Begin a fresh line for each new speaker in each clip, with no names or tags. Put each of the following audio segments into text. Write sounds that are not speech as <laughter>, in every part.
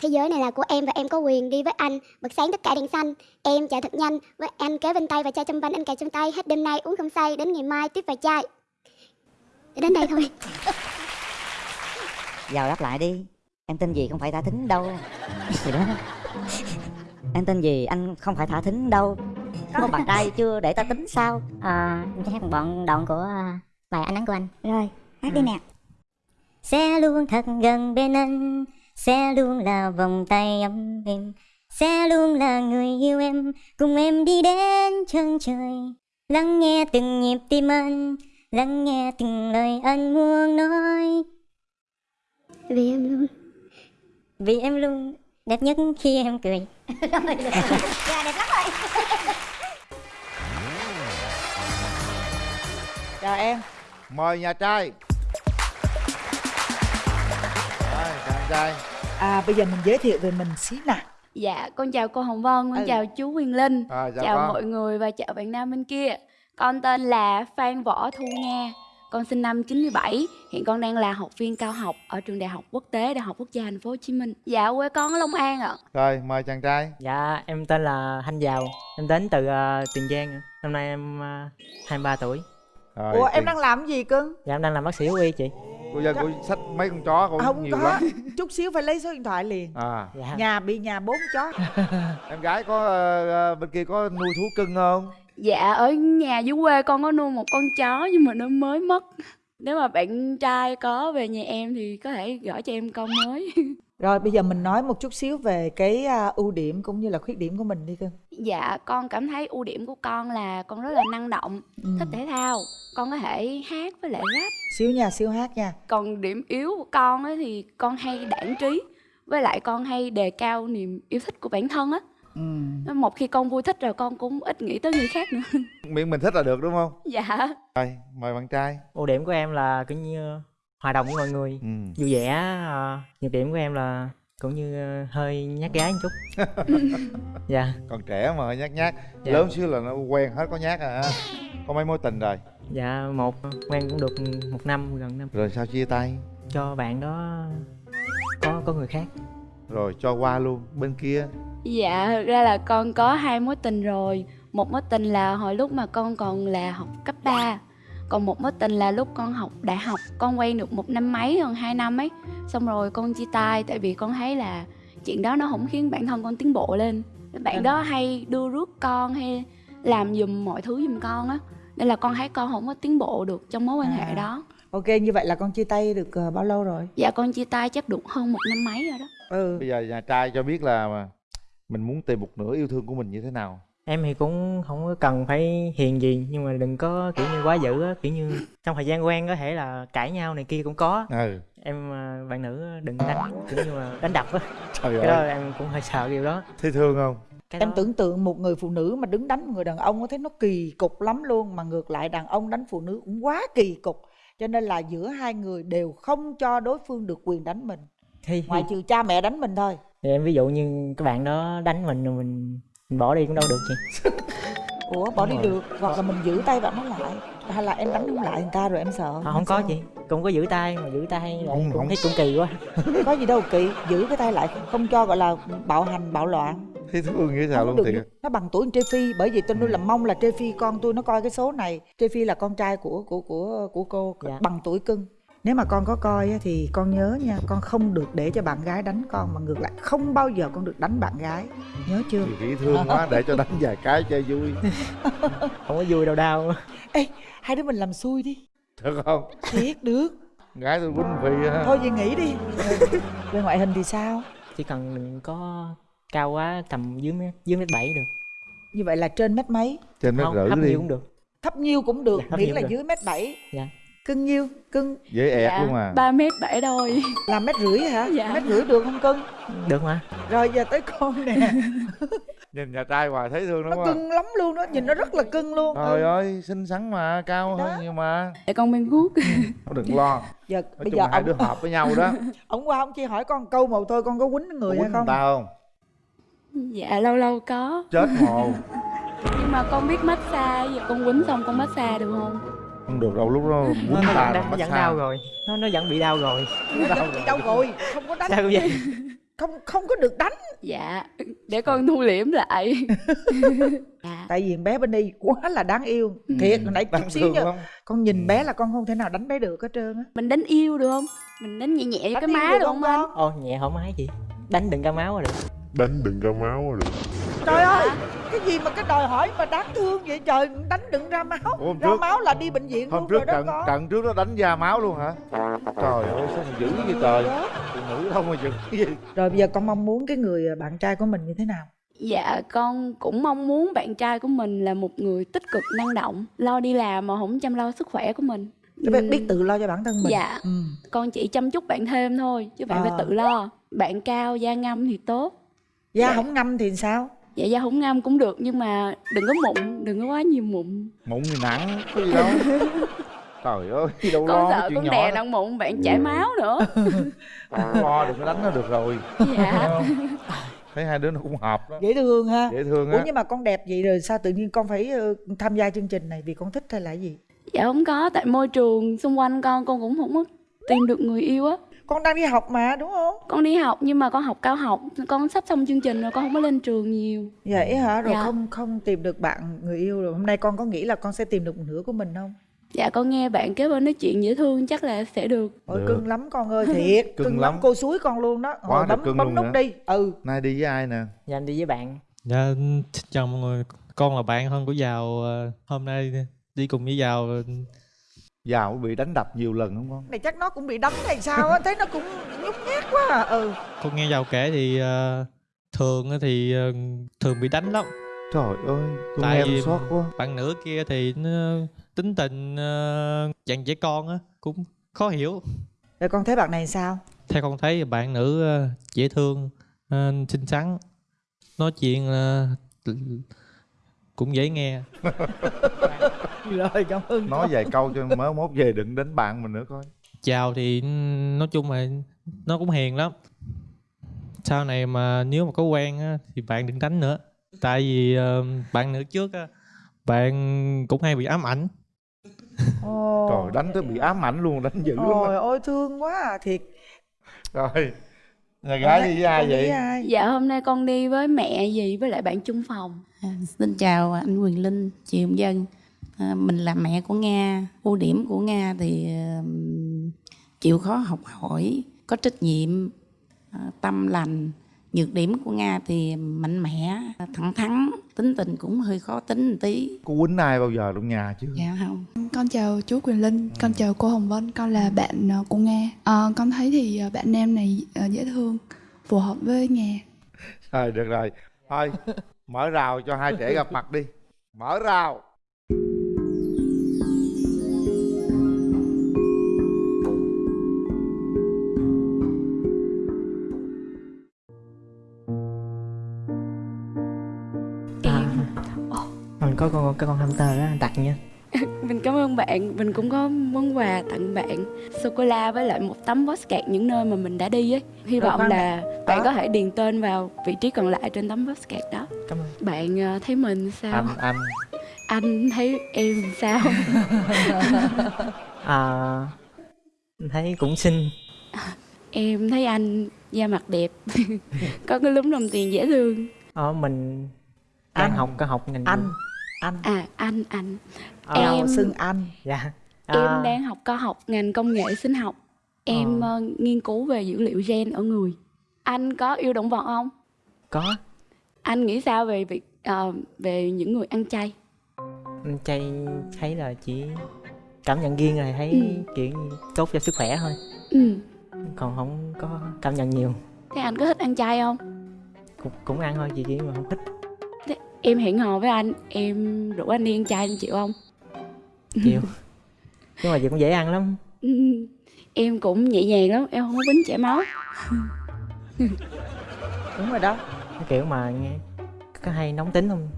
Thế giới này là của em và em có quyền đi với anh. Bật sáng tất cả đèn xanh. Em chạy thật nhanh. Với anh kế bên tay và chai trong bánh anh cài trong tay. Hết đêm nay uống không say. Đến ngày mai tiếp vài chai. Đến đây thôi. <laughs>
Vào đáp lại đi. Em tên gì không phải thả thính đâu. Gì đó. Em tên gì anh không phải thả thính đâu. Có bạn trai chưa để ta tính sao?
À, em sẽ hát một đoạn đoạn của à, bài ánh nắng của anh.
Rồi, hát đi nè.
Sẽ luôn thật gần bên anh sẽ luôn là vòng tay ấm êm sẽ luôn là người yêu em cùng em đi đến chân trời. Lắng nghe từng nhịp tim anh lắng nghe từng lời anh muốn nói.
Vì em luôn.
Vì em luôn đẹp nhất khi em cười. <laughs>
Dạ đẹp lắm rồi.
Chào em.
Mời nhà trai. Rồi, chàng trai
à bây giờ mình giới thiệu về mình xí nào
Dạ, con chào cô Hồng Vân, con
Ừ.
chào chú Quyền Linh.
À, chào,
Chào
con.
mọi người và chào bạn nam bên kia. Con tên là Phan Võ Thu Nga. Con sinh năm 97 Hiện con đang là học viên cao học Ở trường Đại học Quốc tế Đại học Quốc gia Thành phố Hồ Chí Minh. Dạ, quê con ở Long An ạ.
Rồi mời chàng trai.
Dạ, em tên là Thanh Giàu. Em đến từ uh, Tiền Giang ạ. Năm nay em uh, 23 tuổi.
Rồi,
ủa em
tiền-
đang làm gì cưng?
Dạ, em đang làm bác sĩ thú y chị
cô dân cô xách mấy con chó cũng
không
nhiều
có.
lắm.
Chút xíu phải lấy số điện thoại liền.
À.
Dạ,
nhà bị nhà bốn chó. <laughs>
Em gái có ờ, bên kia có nuôi thú cưng không?
Dạ, ở nhà dưới quê con có nuôi một con chó Nhưng mà nó mới mất Nếu mà bạn trai có về nhà em Thì có thể gửi cho em con mới. <laughs>
Rồi bây giờ mình nói một chút xíu về cái à, ưu điểm cũng như là khuyết điểm của mình đi cưng.
Dạ, con cảm thấy ưu điểm của con là Con rất là năng động,
Ừ.
thích thể thao. Con có thể hát với lại rap.
Xíu nha xíu hát nha.
Còn điểm yếu của con ấy thì con hay đảng trí với lại con hay đề cao niềm yêu thích của bản thân á
ừ.
Nên một khi con vui thích rồi con cũng ít nghĩ tới người khác nữa. <laughs>
Miệng mình thích là được đúng không?
Dạ.
Rồi mời bạn trai.
Ưu điểm của em là kiểu như hòa đồng với mọi người.
Ừ.
Vui vẻ à, Nhược điểm của em là cũng như ờ, hơi nhát gái một chút. <laughs> Dạ,
còn trẻ mà nhát nhát.
Dạ.
lớn xíu là nó quen hết có nhát à. Có mấy mối tình rồi?
Dạ một quen cũng được một năm gần năm.
Rồi sao chia tay?
Cho bạn đó có có người khác.
Rồi cho qua luôn bên kia
dạ thực ra là con có hai mối tình rồi. Một mối tình là hồi lúc mà con còn là học cấp 3 còn một mối tình là lúc con học đại học. Con quen được một năm mấy gần hai năm ấy. Xong rồi con chia tay tại vì con thấy là chuyện đó nó không khiến bản thân con tiến bộ lên. Bạn đó hay đưa rước con hay làm giùm mọi thứ giùm con á. Nên là con thấy con không có tiến bộ được trong mối quan hệ
À.
đó.
Ok như vậy là con chia tay được ờ, bao lâu rồi?
Dạ con chia tay chắc được hơn một năm mấy rồi đó.
Ừ.
Bây giờ nhà trai cho biết là mình muốn tìm một nửa yêu thương của mình như thế nào?
Em thì cũng không có cần phải hiền gì Nhưng mà đừng có kiểu như quá dữ á Kiểu như trong thời gian quen có thể là cãi nhau này kia cũng có.
Ừ.
Em à, bạn nữ đừng đánh kiểu như là đánh đập á. <laughs>
Trời
Cái đó
ơi.
em cũng hơi sợ điều đó.
Thấy thương không?
Cái
em
đó-
tưởng tượng một người phụ nữ mà đứng đánh một người đàn ông có thấy nó kỳ cục lắm luôn mà ngược lại đàn ông đánh phụ nữ cũng quá kỳ cục. Cho nên là giữa hai người đều không cho đối phương được quyền đánh mình.
Thì,
ngoại trừ cha mẹ đánh mình thôi
thì em ví dụ như các bạn đó đánh mình rồi mình mình bỏ đi cũng đâu được chị. <laughs>
Ủa bỏ đi được hoặc là mình giữ tay bạn nó lại. Hay là em đánh không lại người ta rồi em sợ?
Không, không có chị cũng có giữ tay mà giữ tay lại
Không-
cũng
không-
thấy cũng kỳ quá.
Có gì đâu kỳ. <laughs> Giữ cái tay lại không, không cho gọi là bạo hành bạo loạn.
Thấy thương như
không
luôn
được
thiệt
nó bằng tuổi Trê Phi bởi vì tôi nuôi làm mong là Trê Phi con tôi nó coi cái số này. Trê Phi là con trai của của của của cô
Dạ.
bằng tuổi cưng nếu mà con có coi á, thì con nhớ nha con không được để cho bạn gái đánh con mà ngược lại không bao giờ con được đánh bạn gái. Nhớ chưa?
Chị nghĩ thương quá để cho đánh vài cái chơi vui. <laughs>
Không có vui đâu đau.
Ê hai đứa mình làm xui đi.
Được không?
Thiệt được.
Gái tôi quýnh phi ha.
Thôi vậy nghỉ đi. <laughs> Về ngoại hình thì sao?
Chỉ cần đừng có cao quá tầm dưới mét dưới mét bảy được.
Như vậy là trên mét mấy?
Trên mét rưỡi
thấp
đi.
nhiều cũng được.
Thấp nhiêu cũng được
Dạ, thấp
miễn
nhiêu
là
cũng được.
dưới mét bảy.
Dạ.
Cưng nhiêu? Cưng.
Dễ ẹt luôn à.
ba mét bảy đôi.
Là mét rưỡi hả?
Dạ.
mét rưỡi được không cưng?
Được mà.
Rồi giờ tới con nè. <laughs>
Nhìn nhà trai hoài thấy thương
nó
đúng không
cưng lắm luôn đó nhìn nó rất là cưng luôn.
Trời
ừ.
ơi xinh xắn mà cao
Đó.
hơn nhiều mà.
Để con bên guốc
đừng lo.
Giờ
nói
bây
chung
giờ
hai
ông,
đứa hợp với nhau đó. <laughs>
Ông qua ông chỉ hỏi con câu một thôi con có quýnh người
quýnh
hay không?
ta không?
Dạ lâu lâu có.
Chết hồ <laughs>
nhưng mà con biết massage giờ con quýnh xong con massage được không
không được đâu lúc đó
nó,
ta
nó vẫn đau rồi. Nó nó vẫn bị đau rồi.
Đâu rồi. Không có đánh.
Sao vậy?
Không không có được đánh.
Dạ để con thu liễm lại. <laughs> Dạ.
Tại vì bé bên đây quá là đáng yêu. Thiệt hồi nãy chút xíu nha. con nhìn bé là con không thể nào đánh bé được hết trơn á.
Mình đánh yêu được không? Mình đánh nhẹ nhẹ
Đánh
cái má
được không
anh?
con?
ô nhẹ thoải mái chị đánh đừng ra máu là được
đánh đừng ra máu là được
trời ơi cái gì mà cái đòi hỏi mà đáng thương vậy? Trời đánh đừng ra máu.
Ủa, hôm
ra
trước-
máu là đi bệnh viện
hôm
luôn
trước
rồi đó
trận trận trước nó đánh da máu luôn hả? Trời ơi sao mà dữ vậy trời? phụ nữ đâu mà dữ gì
rồi bây giờ con mong muốn cái người bạn trai của mình như thế nào?
Dạ con cũng mong muốn bạn trai của mình là một người tích cực năng động lo đi làm mà không chăm lo sức khỏe của mình.
Để biết,
Ừm,
biết tự lo cho bản thân mình.
Dạ.
ừ.
con chỉ chăm chút bạn thêm thôi chứ bạn
À.
phải tự lo. Bạn cao da ngâm thì tốt.
Da
Dạ.
không ngâm thì sao
dạ da không ngâm cũng được nhưng mà đừng có mụn đừng có quá nhiều mụn.
Mụn thì nặng có gì đâu. <laughs> Trời ơi đâu
con
lo
sợ
chuyện
con
nhỏ
đè
đó.
nặng mụn bạn chảy máu nữa. <laughs>
Lo đừng có đánh nó được rồi.
Dạ.
Thấy hai đứa nó cũng hợp đó.
Dễ thương ha.
Dễ thương
ủa
á
nhưng mà con đẹp vậy rồi sao tự nhiên con phải ờ, tham gia chương trình này vì con thích hay là gì?
Dạ không có tại môi trường xung quanh con con cũng không có tìm được người yêu á
con đang đi học mà đúng không?
Con đi học nhưng mà con học cao học con sắp xong chương trình rồi con không có lên trường nhiều.
Vậy hả? Rồi
Dạ.
không không tìm được bạn người yêu rồi. Hôm nay con có nghĩ là con sẽ tìm được một nửa của mình không?
Dạ con nghe bạn kế bên nói chuyện dễ thương chắc là sẽ được.
Ôi cưng lắm con ơi thiệt. <laughs>
Cưng
cưng, lắm.
lắm.
cô suối con luôn đó.
Quá
Hồi
là
bấm
cưng
bấm
luôn
nút
nè.
đi. Ừ.
Nay đi với ai nè?
Dạ anh đi với bạn.
Dạ, xin chào mọi người. Con là bạn thân của Giàu. ờ, Hôm nay đi cùng với Giàu ờ,
giàu bị đánh đập nhiều lần không? Con
này chắc nó cũng bị đánh hay sao á thấy nó cũng nhút nhát quá à ừ.
Con nghe Giàu kể thì ờ, thường á thì ờ, thường bị đánh lắm.
trời ơi con
Tại
nghe tôi xót quá.
Bạn nữ kia thì nó tính tình uh, dạng trẻ con á cũng khó hiểu.
rồi con thấy bạn này sao?
Theo con thấy bạn nữ ờ, dễ thương, ờ, xinh xắn, nói chuyện ờ, cũng dễ nghe.
rồi cảm ơn
nói vài câu cho mới mốt về đừng đánh bạn mình nữa coi
Chào thì nói chung là nó cũng hiền lắm. Sau này mà nếu mà có quen á, thì bạn đừng đánh nữa. Tại vì ờ, bạn nữ trước á, bạn cũng hay bị ám ảnh.
Ồ.
trời đánh tới bị ám ảnh luôn đánh dữ lắm
Ôi ôi thương quá à thiệt
rồi nhà gái đi với ai vậy
ai?
dạ hôm nay con đi với mẹ gì với lại bạn chung phòng
À, xin chào anh Quyền Linh, chị Hồng Dân. À, mình là mẹ của Nga. Ưu điểm của Nga thì ừm, chịu khó học hỏi, có trách nhiệm, à, tâm lành. Nhược điểm của Nga thì mạnh mẽ, thẳng thắn, tính tình cũng hơi khó tính một tí.
có quýnh ai bao giờ trong nhà chưa
Dạ không?
Con chào chú Quyền Linh, con chào cô Hồng Vân, con là bạn ờ, của Nga. Ờ, con thấy thì ờ, bạn nam này dễ thương, phù hợp với Nga.
rồi được rồi. Thôi mở rào cho hai trẻ gặp mặt đi. Mở rào.
À, mình có con cái con hamster đó anh tặng nha
mình cảm ơn bạn. Mình cũng có món quà tặng bạn. Sô cô la với lại một tấm postcard những nơi mà mình đã đi ấy. Hy vọng là bạn
Đó.
có thể điền tên vào vị trí còn lại trên tấm postcard đó.
Cảm ơn.
Bạn ờ, thấy mình sao?
Anh anh.
Anh thấy em sao? <laughs>
À, thấy cũng xinh.
Em thấy anh da mặt đẹp. <laughs> Có cái lúm đồng tiền dễ thương.
Ờ, mình đang
Anh.
học có học ngành
anh anh.
À anh anh.
Ờ,
em
em-
xưng anh.
Dạ.
Em
À,
đang học cao học ngành công nghệ sinh học. Em
Ờ.
ờ, nghiên cứu về dữ liệu gen ở người. Anh có yêu động vật không?
Có.
Anh nghĩ sao về việc ờ, về những người ăn chay?
Anh chay thấy là chỉ cảm nhận riêng rồi thấy
Ừ.
kiểu tốt cho sức khỏe thôi.
Ừ.
còn không có cảm nhận nhiều.
Thế anh có thích ăn chay không?
Cũng, cũng ăn thôi chị chỉ mà không thích
em hẹn hò với anh em rủ anh đi ăn chay anh chịu không?
Chịu. Nhưng mà chị cũng dễ ăn lắm. <laughs>
Em cũng nhẹ nhàng lắm em không có bính chảy máu. <laughs>
Đúng rồi đó.
Cái kiểu mà nghe có hay nóng tính không?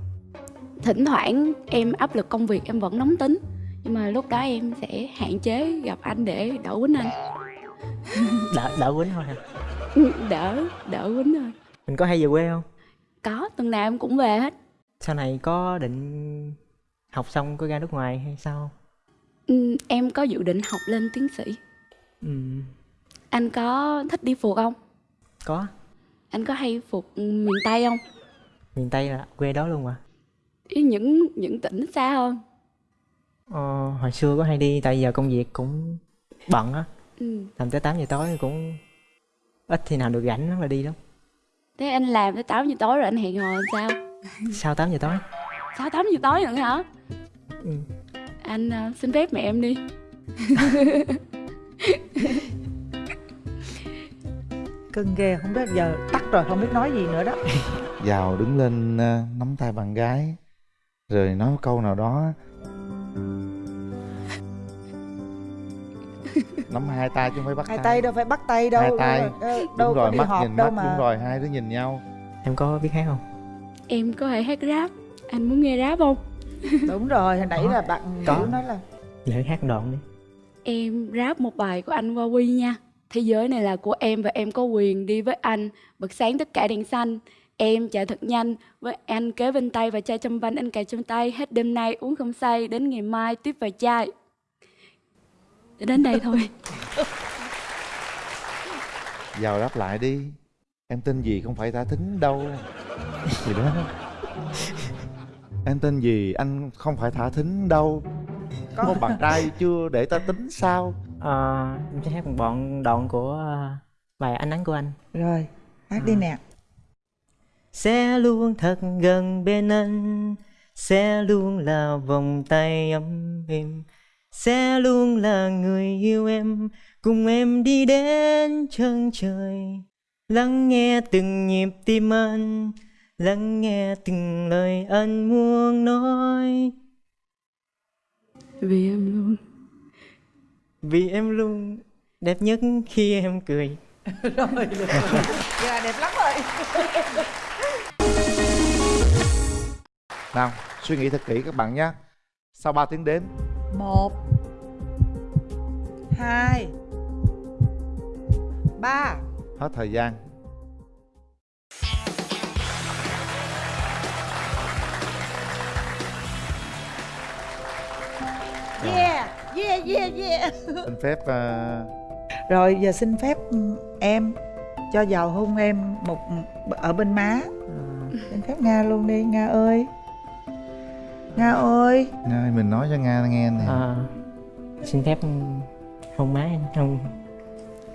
Thỉnh thoảng em áp lực công việc em vẫn nóng tính nhưng mà lúc đó em sẽ hạn chế gặp anh để đỡ quýnh anh. <laughs>
Đỡ đỡ quýnh thôi hả?
Đỡ đỡ quýnh thôi.
Mình có hay về quê không?
Có tuần nào em cũng về hết
sau này có định học xong có ra nước ngoài hay sao
ừ, em có dự định học lên tiến sĩ.
Ừ,
anh có thích đi phượt không?
Có.
Anh có hay phục miền tây không?
Miền tây là quê đó luôn mà.
Ý những những tỉnh xa hơn.
Ờ, hồi xưa có hay đi tại giờ công việc cũng bận á.
Ừ.
làm tới 8 giờ tối cũng ít khi nào được rảnh là đi lắm.
Thế anh làm tới 8 giờ tối rồi anh hẹn hò làm sao
sau 8 giờ tối?
Sao 8 giờ tối nữa hả?
Ừ.
anh uh, xin phép mẹ em đi. <laughs>
Cưng ghê không biết giờ tắt rồi không biết nói gì nữa đó. <laughs>
Vào đứng lên ờ, nắm tay bạn gái rồi nói một câu nào đó. <laughs> Nắm hai tay chứ không phải bắt
hai tay. đâu phải bắt tay đâu
hai tay.
đâu,
đúng
đâu
rồi mắt nhìn
đâu
mắt
mà.
đúng rồi hai đứa nhìn nhau.
Em có biết hát không
em có thể hát rap? Anh muốn nghe rap không? <laughs>
Đúng rồi hồi nãy
Có.
là bạn
Có.
Nói là
để hát đoạn đi.
Em rap một bài của anh Huawei nha. Thế giới này là của em và em có quyền đi với anh. Bật sáng tất cả đèn xanh. Em chạy thật nhanh với anh kế bên tay và chai trong bánh anh cài trong tay. Hết đêm nay uống không say đến ngày mai tiếp vài chai. Đến đây thôi. <laughs>
Vào đáp lại đi. Em tên gì không phải thả thính đâu <laughs> gì đó. Em tên gì? Anh không phải thả thính đâu. Có. Một bạn trai chưa để ta tính sao?
Ờ, em sẽ hát một đoạn đoạn của ờ, bài ánh nắng của anh.
Rồi hát đi nè.
Sẽ luôn thật gần bên anh sẽ luôn là vòng tay ấm êm. Sẽ luôn là người yêu em cùng em đi đến chân trời. Lắng nghe từng nhịp tim anh lắng nghe từng lời anh muốn nói.
Vì em luôn.
Vì em luôn. Đẹp nhất khi em cười. <laughs>
Rồi được dạ đẹp lắm rồi. <laughs>
Nào suy nghĩ thật kỹ các bạn nhé. Sau 3 tiếng đếm.
Một hai ba.
Hết thời gian
yeah yeah yeah yeah. <laughs>
Xin phép ờ,
rồi giờ xin phép em cho vào hôn em một ở bên má. Xin phép nga luôn đi nga ơi. Nga ơi.
Nga ơi, mình nói cho nga nghe nè.
À, xin phép hôn má em. Không.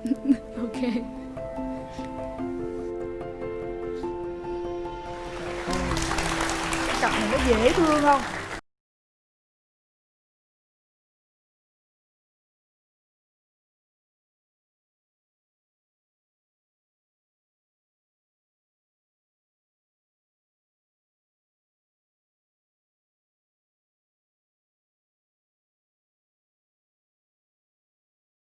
<laughs>
Ok.
Cặp này nó dễ thương không